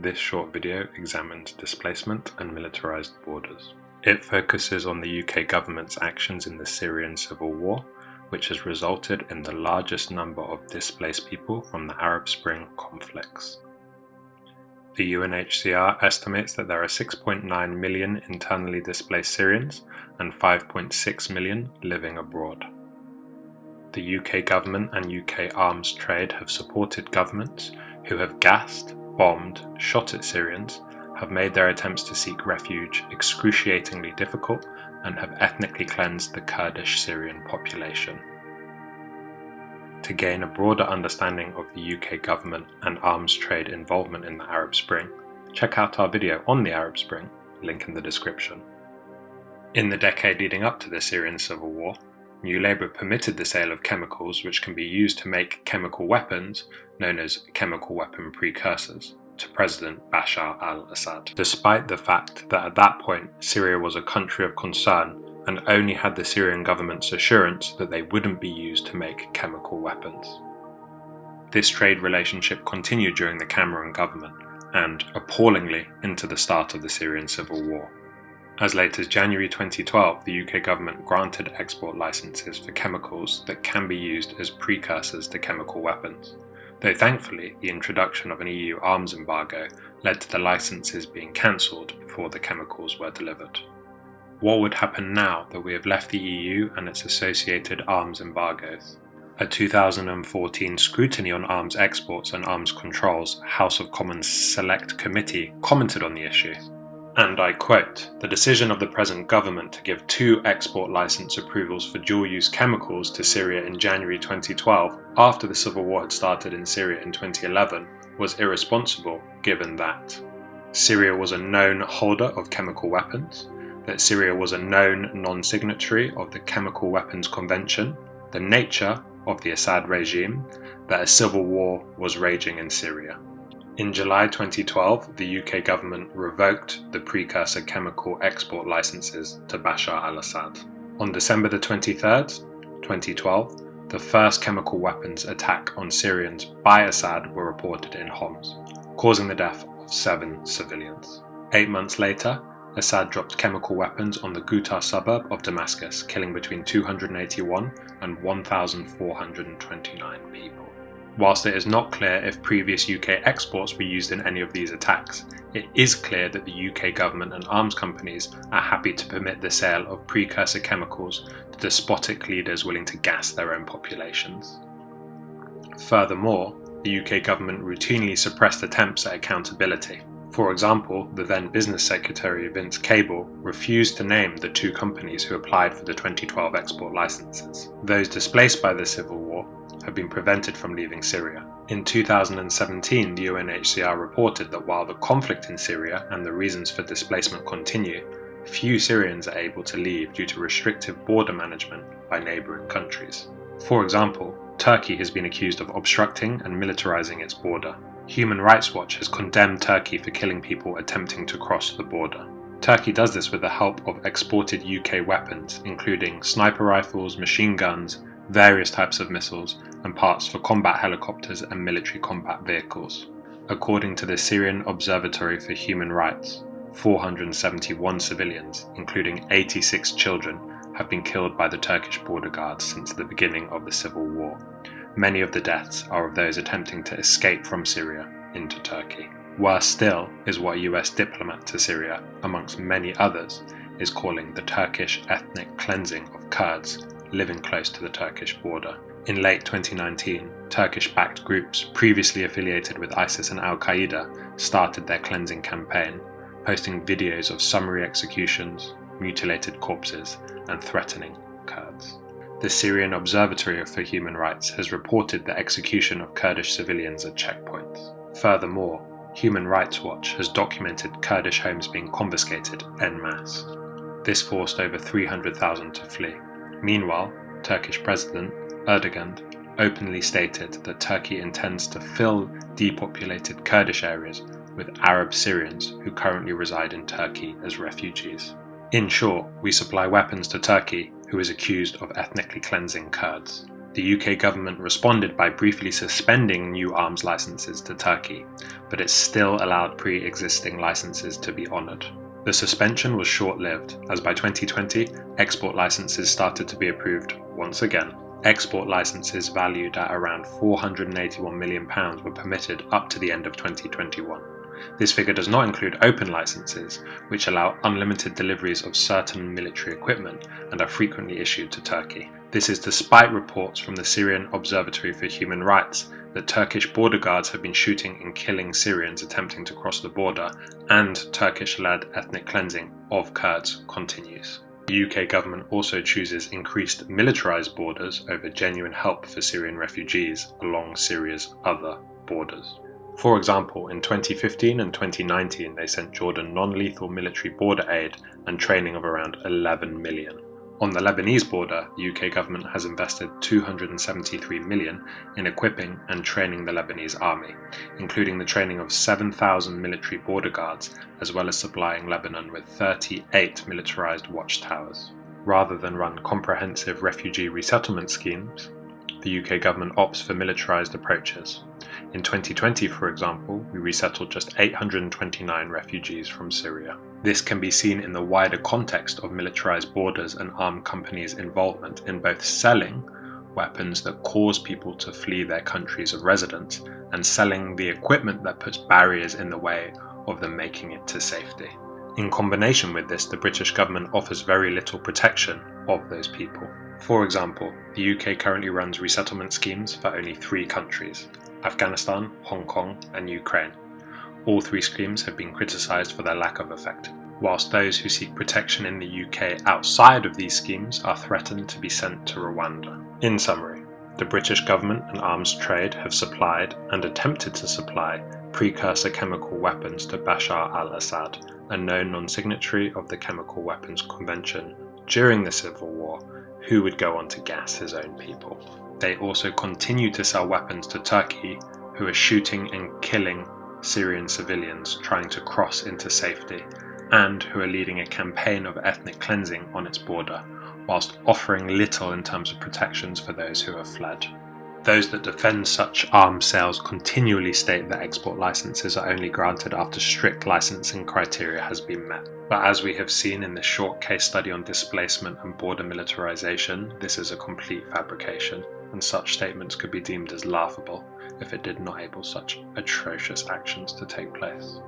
This short video examines displacement and militarised borders. It focuses on the UK government's actions in the Syrian civil war, which has resulted in the largest number of displaced people from the Arab Spring conflicts. The UNHCR estimates that there are 6.9 million internally displaced Syrians and 5.6 million living abroad. The UK government and UK arms trade have supported governments who have gassed, bombed, shot at Syrians, have made their attempts to seek refuge excruciatingly difficult, and have ethnically cleansed the Kurdish Syrian population. To gain a broader understanding of the UK government and arms trade involvement in the Arab Spring, check out our video on the Arab Spring, link in the description. In the decade leading up to the Syrian civil war, New Labour permitted the sale of chemicals which can be used to make chemical weapons, known as chemical weapon precursors, to President Bashar al-Assad, despite the fact that at that point Syria was a country of concern and only had the Syrian government's assurance that they wouldn't be used to make chemical weapons. This trade relationship continued during the Cameron government and, appallingly, into the start of the Syrian civil war. As late as January 2012, the UK government granted export licenses for chemicals that can be used as precursors to chemical weapons, though thankfully the introduction of an EU arms embargo led to the licenses being cancelled before the chemicals were delivered. What would happen now that we have left the EU and its associated arms embargoes? A 2014 Scrutiny on Arms Exports and Arms Controls House of Commons Select Committee commented on the issue and I quote, the decision of the present government to give two export license approvals for dual-use chemicals to Syria in January 2012 after the civil war had started in Syria in 2011 was irresponsible given that Syria was a known holder of chemical weapons, that Syria was a known non-signatory of the Chemical Weapons Convention, the nature of the Assad regime, that a civil war was raging in Syria. In July 2012, the UK government revoked the precursor chemical export licenses to Bashar al-Assad. On December the 23rd, 2012, the first chemical weapons attack on Syrians by Assad were reported in Homs, causing the death of seven civilians. Eight months later, Assad dropped chemical weapons on the Ghouta suburb of Damascus, killing between 281 and 1,429 people. Whilst it is not clear if previous UK exports were used in any of these attacks, it is clear that the UK government and arms companies are happy to permit the sale of precursor chemicals to despotic leaders willing to gas their own populations. Furthermore, the UK government routinely suppressed attempts at accountability. For example, the then Business Secretary Vince Cable refused to name the two companies who applied for the 2012 export licenses. Those displaced by the civil war have been prevented from leaving Syria. In 2017, the UNHCR reported that while the conflict in Syria and the reasons for displacement continue, few Syrians are able to leave due to restrictive border management by neighbouring countries. For example, Turkey has been accused of obstructing and militarising its border. Human Rights Watch has condemned Turkey for killing people attempting to cross the border. Turkey does this with the help of exported UK weapons, including sniper rifles, machine guns, various types of missiles, and parts for combat helicopters and military combat vehicles. According to the Syrian Observatory for Human Rights, 471 civilians, including 86 children, have been killed by the Turkish border guards since the beginning of the civil war. Many of the deaths are of those attempting to escape from Syria into Turkey. Worse still is what a US diplomat to Syria, amongst many others, is calling the Turkish ethnic cleansing of Kurds living close to the Turkish border. In late 2019, Turkish backed groups previously affiliated with ISIS and Al Qaeda started their cleansing campaign, posting videos of summary executions, mutilated corpses, and threatening Kurds. The Syrian Observatory for Human Rights has reported the execution of Kurdish civilians at checkpoints. Furthermore, Human Rights Watch has documented Kurdish homes being confiscated en masse. This forced over 300,000 to flee. Meanwhile, Turkish President Erdogan openly stated that Turkey intends to fill depopulated Kurdish areas with Arab Syrians who currently reside in Turkey as refugees. In short, we supply weapons to Turkey, who is accused of ethnically cleansing Kurds. The UK government responded by briefly suspending new arms licenses to Turkey, but it still allowed pre existing licenses to be honoured. The suspension was short lived, as by 2020, export licenses started to be approved once again. Export licenses valued at around £481 million were permitted up to the end of 2021. This figure does not include open licenses, which allow unlimited deliveries of certain military equipment and are frequently issued to Turkey. This is despite reports from the Syrian Observatory for Human Rights that Turkish border guards have been shooting and killing Syrians attempting to cross the border, and Turkish led ethnic cleansing of Kurds continues. The UK government also chooses increased militarised borders over genuine help for Syrian refugees along Syria's other borders. For example, in 2015 and 2019 they sent Jordan non-lethal military border aid and training of around 11 million. On the Lebanese border, the UK government has invested 273 million in equipping and training the Lebanese army, including the training of 7,000 military border guards, as well as supplying Lebanon with 38 militarized watchtowers. Rather than run comprehensive refugee resettlement schemes, the UK government opts for militarized approaches. In 2020, for example, we resettled just 829 refugees from Syria. This can be seen in the wider context of militarized borders and armed companies' involvement in both selling weapons that cause people to flee their countries of residence and selling the equipment that puts barriers in the way of them making it to safety. In combination with this, the British government offers very little protection of those people. For example, the UK currently runs resettlement schemes for only three countries Afghanistan, Hong Kong, and Ukraine. All three schemes have been criticised for their lack of effect, whilst those who seek protection in the UK outside of these schemes are threatened to be sent to Rwanda. In summary, the British government and arms trade have supplied and attempted to supply precursor chemical weapons to Bashar al Assad, a known non signatory of the Chemical Weapons Convention, during the Civil War, who would go on to gas his own people. They also continue to sell weapons to Turkey, who are shooting and killing Syrian civilians trying to cross into safety, and who are leading a campaign of ethnic cleansing on its border, whilst offering little in terms of protections for those who have fled. Those that defend such arms sales continually state that export licenses are only granted after strict licensing criteria has been met. But as we have seen in this short case study on displacement and border militarization, this is a complete fabrication, and such statements could be deemed as laughable if it did not enable such atrocious actions to take place.